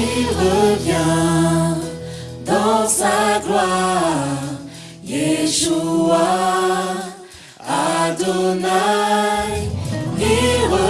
il revient dans sa gloire. Yeshua, Adonai, il revient.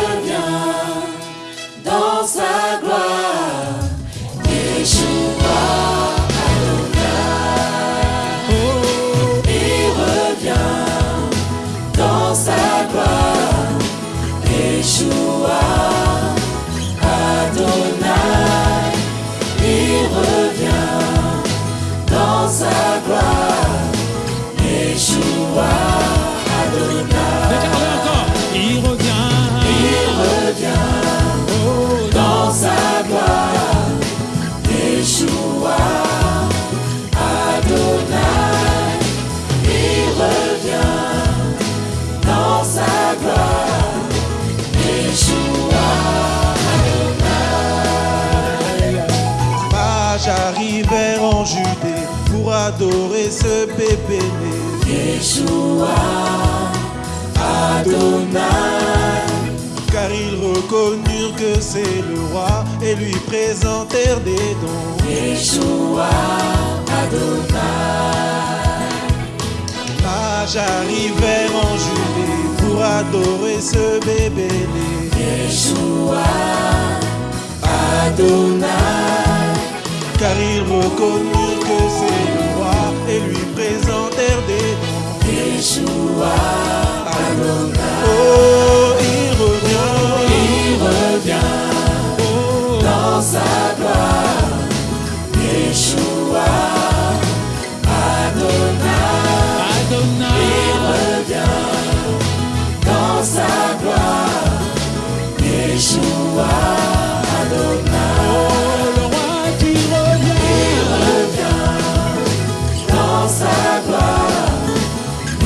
adorer ce bébé né. Yeshua, Adonai. Car ils reconnurent que c'est le roi et lui présentèrent des dons. Yeshua, Adonai. J'arrivais en Judée pour adorer ce bébé né. Yeshua, Adonai. Car ils reconnurent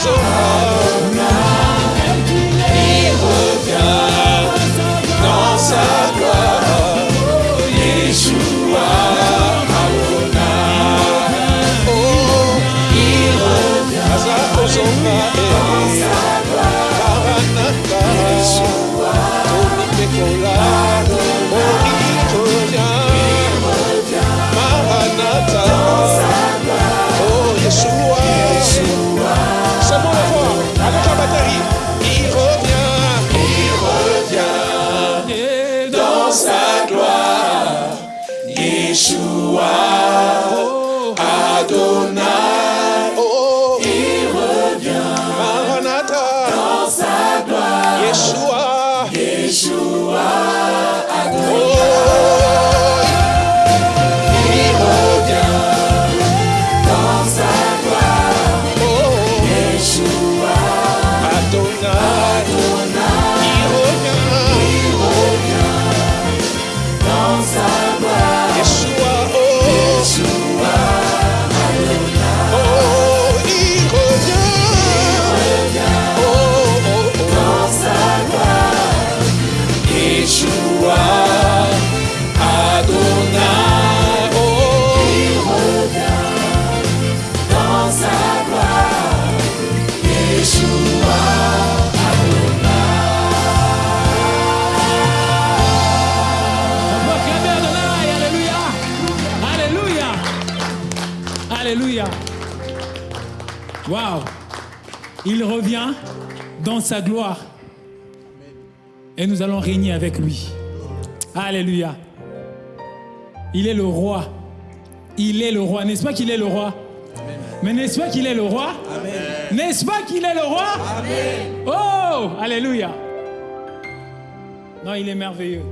so hard. Yeshua, Adonai, oh. il revient dans sa gloire, Yeshua, Adonai. Adonai, alléluia, alléluia, alléluia. Wow, il revient dans sa gloire. Et nous allons régner avec lui. Alléluia. Il est le roi. Il est le roi. N'est-ce pas qu'il est le roi? Mais n'est-ce pas qu'il est le roi? N'est-ce pas qu'il est le roi? Oh, Alléluia. Non, il est merveilleux.